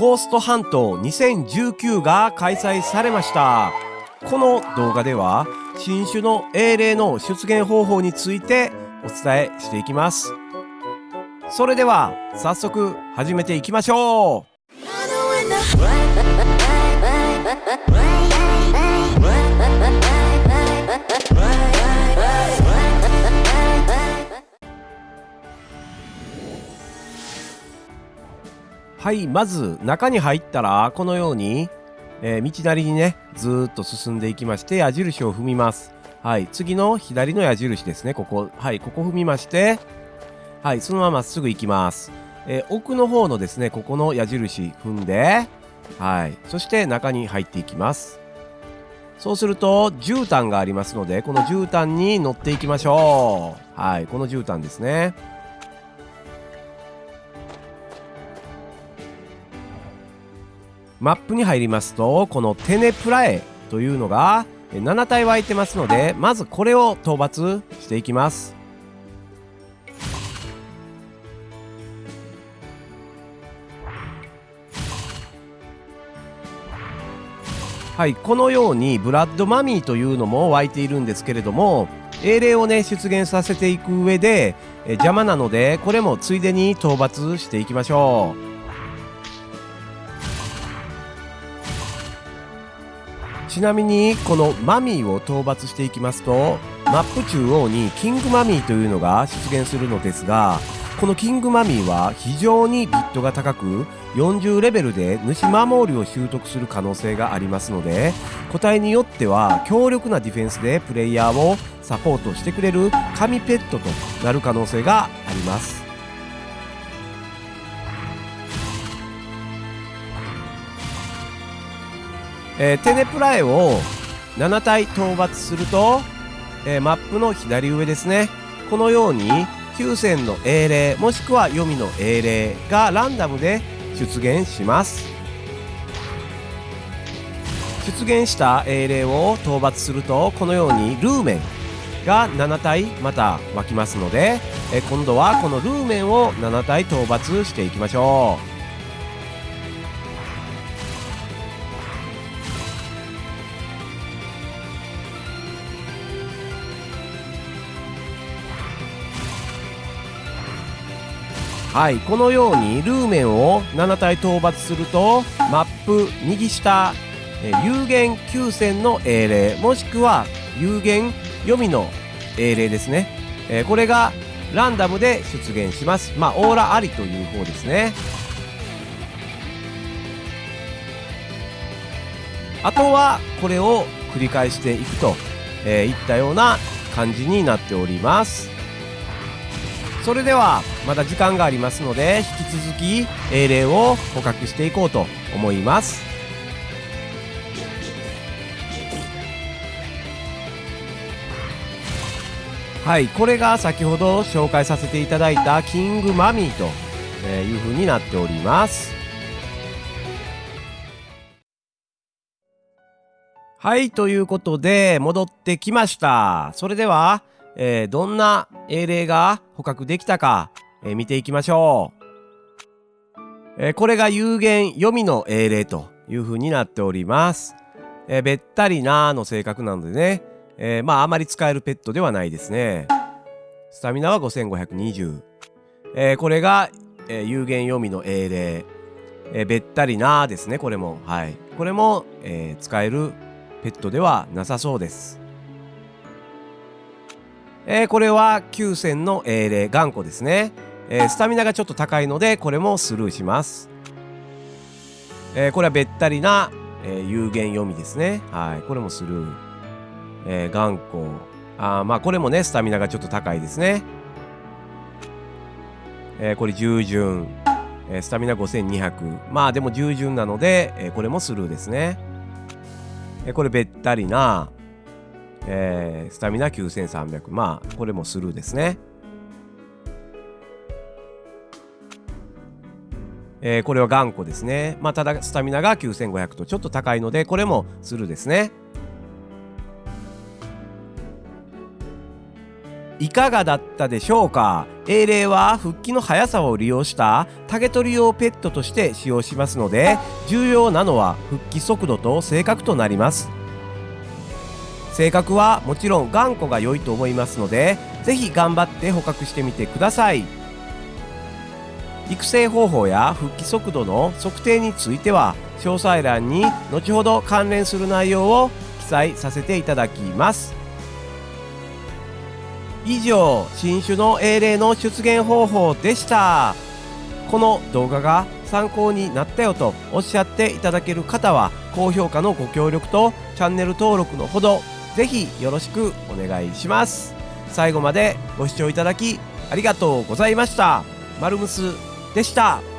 ゴーストハント2019が開催されました。この動画では新種の英霊の出現方法についてお伝えしていきます。それでは早速始めていきましょう。はいまず中に入ったらこのように、えー、道なりにねずっと進んでいきまして矢印を踏みます。はい次の左の矢印ですね。ここはいここ踏みましてはいそのまままっすぐ行きます。えー、奥の方のですねここの矢印踏んではいそして中に入っていきます。そうすると絨毯がありますのでこの絨毯に乗っていきましょう。はいこの絨毯ですね。マップに入りますとこのテネプラエというのが7体湧いてますのでまずこれを討伐していきます。はいこのようにブラッドマミーというのも湧いているんですけれども英霊をね出現させていく上で邪魔なのでこれもついでに討伐していきましょう。ちなみにこのマミーを討伐していきますとマップ中央にキングマミーというのが出現するのですがこのキングマミーは非常にビットが高く40レベルで主守りを習得する可能性がありますので個体によっては強力なディフェンスでプレイヤーをサポートしてくれる神ペットとなる可能性があります。えー、テネプラエを7体討伐すると、えー、マップの左上ですね。このように9選の英霊もしくは読みの英霊がランダムで出現します。出現した英霊を討伐するとこのようにルーメンが7体また湧きますのでえ今度はこのルーメンを7体討伐していきましょう。はいこのようにルーメンを7体討伐するとマップ右下有限9選の英霊もしくは有限読みの英霊ですね、えー、これがランダムで出現します。まあオーラありという方ですね。あとはこれを繰り返していくと、えー、いったような感じになっております。それではまだ時間がありますので引き続き英霊を捕獲していこうと思います。はいこれが先ほど紹介させていただいたキングマミーというふうになっております。はいということで戻ってきました。それではえー、どんな英霊が捕獲できたか、えー、見ていきましょう。えー、これが有限読みの英霊という風になっております。えべったりなーの性格なのでね、えまああまり使えるペットではないですね。スタミナは5520。えこれが、え有限読みの英霊。えべったりなーですね、これも。はい。これも、え使えるペットではなさそうです。えー、これは9戦の英霊頑固ですね、えー、スタミナがちょっと高いのでこれもスルーします、えー、これはべったりな、え有限読みですね。はいこれもスルー、え頑固。あまあこれもねスタミナがちょっと高いですね。えこれ従順、えスタミナ5200まあでも従順なので、えこれもスルーですね、えこれべったりな。えー、スタミナ9300まあこれもスルーですね。えー、これは頑固ですね。まあ、ただ、スタミナが9500とちょっと高いので、これもスルーですね。いかがだったでしょうか？英霊は復帰の速さを利用した。竹取用ペットとして使用しますので重要なのは復帰速度と性格となります。性格はもちろん頑固が良いと思いますので是非頑張って捕獲してみてください。育成方法や復帰速度の測定については詳細欄に後ほど関連する内容を記載させていただきます。以上新種の英霊の出現方法でした。この動画が参考になったよとおっしゃっていただける方は高評価のご協力とチャンネル登録のほどぜひよろしくお願いします。最後までご視聴いただきありがとうございました。マルムスでした。